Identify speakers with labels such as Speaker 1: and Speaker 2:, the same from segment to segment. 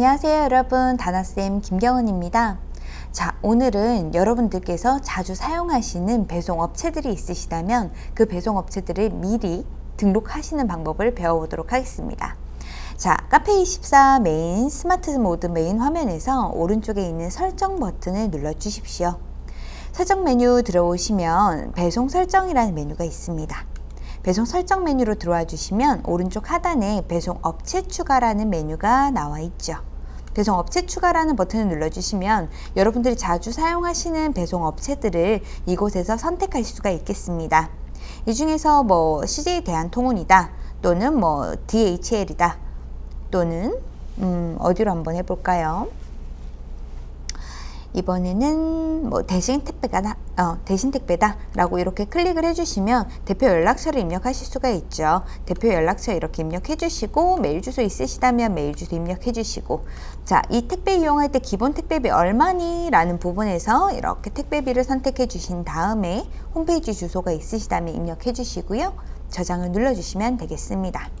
Speaker 1: 안녕하세요 여러분. 다나쌤 김경은입니다. 자 오늘은 여러분들께서 자주 사용하시는 배송업체들이 있으시다면 그 배송업체들을 미리 등록하시는 방법을 배워보도록 하겠습니다. 자 카페24 메인 스마트 모드 메인 화면에서 오른쪽에 있는 설정 버튼을 눌러 주십시오. 설정 메뉴 들어오시면 배송 설정이라는 메뉴가 있습니다. 배송 설정 메뉴로 들어와 주시면 오른쪽 하단에 배송 업체 추가라는 메뉴가 나와 있죠. 배송 업체 추가라는 버튼을 눌러주시면 여러분들이 자주 사용하시는 배송 업체들을 이곳에서 선택할 수가 있겠습니다. 이 중에서 뭐 CJ 대한통운이다 또는 뭐 DHL이다 또는 음 어디로 한번 해볼까요? 이번에는 뭐 대신 택배가 어, 대신 택배다 라고 이렇게 클릭을 해주시면 대표 연락처를 입력하실 수가 있죠. 대표 연락처 이렇게 입력해 주시고 메일 주소 있으시다면 메일 주소 입력해 주시고. 자이 택배 이용할 때 기본 택배비 얼마니 라는 부분에서 이렇게 택배비를 선택해 주신 다음에 홈페이지 주소가 있으시다면 입력해 주시고요. 저장을 눌러 주시면 되겠습니다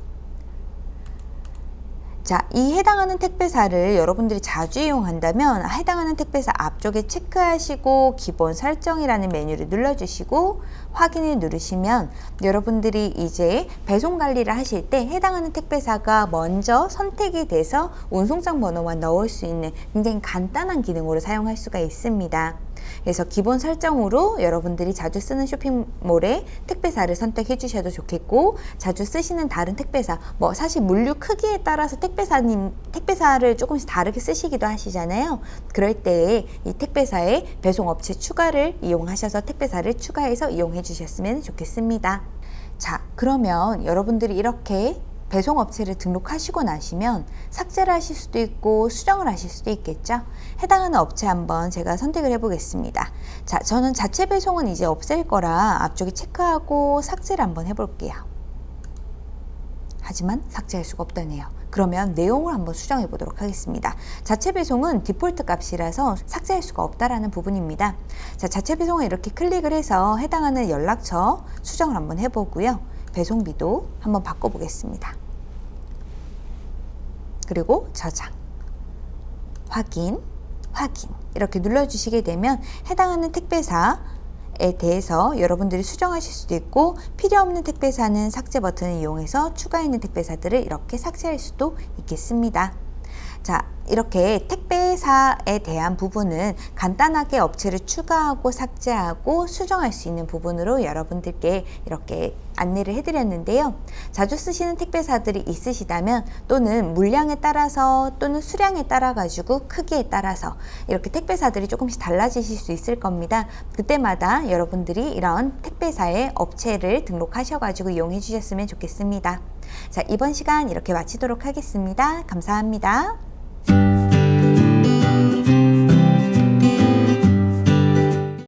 Speaker 1: 자, 이 해당하는 택배사를 여러분들이 자주 이용한다면 해당하는 택배사 앞쪽에 체크하시고 기본 설정이라는 메뉴를 눌러주시고 확인을 누르시면 여러분들이 이제 배송 관리를 하실 때 해당하는 택배사가 먼저 선택이 돼서 운송장 번호만 넣을 수 있는 굉장히 간단한 기능으로 사용할 수가 있습니다. 그래서 기본 설정으로 여러분들이 자주 쓰는 쇼핑몰에 택배사를 선택해 주셔도 좋겠고 자주 쓰시는 다른 택배사 뭐 사실 물류 크기에 따라서 택배사님 택배사를 조금씩 다르게 쓰시기도 하시잖아요. 그럴 때에 이 택배사의 배송업체 추가를 이용하셔서 택배사를 추가해서 이용해 주셨으면 좋겠습니다. 자 그러면 여러분들이 이렇게 배송업체를 등록하시고 나시면 삭제를 하실 수도 있고 수정을 하실 수도 있겠죠? 해당하는 업체 한번 제가 선택을 해 보겠습니다. 자 저는 자체 배송은 이제 없앨 거라 앞쪽에 체크하고 삭제를 한번 해 볼게요. 하지만 삭제할 수가 없다네요. 그러면 내용을 한번 수정해 보도록 하겠습니다. 자체 배송은 디폴트 값이라서 삭제할 수가 없다라는 부분입니다. 자 자체 배송을 이렇게 클릭을 해서 해당하는 연락처 수정을 한번 해보고요 배송비도 한번 바꿔보겠습니다. 그리고 저장, 확인, 확인 이렇게 눌러주시게 되면 해당하는 택배사에 대해서 여러분들이 수정하실 수도 있고 필요 없는 택배사는 삭제 버튼을 이용해서 추가 있는 택배사들을 이렇게 삭제할 수도 있겠습니다. 자 이렇게 택배사에 대한 부분은 간단하게 업체를 추가하고 삭제하고 수정할 수 있는 부분으로 여러분들께 이렇게 안내를 해드렸는데요. 자주 쓰시는 택배사들이 있으시다면 또는 물량에 따라서 또는 수량에 따라 가지고 크기에 따라서 이렇게 택배사들이 조금씩 달라지실 수 있을 겁니다. 그때마다 여러분들이 이런 택배사의 업체를 등록하셔 가지고 이용해 주셨으면 좋겠습니다. 자 이번 시간 이렇게 마치도록 하겠습니다. 감사합니다.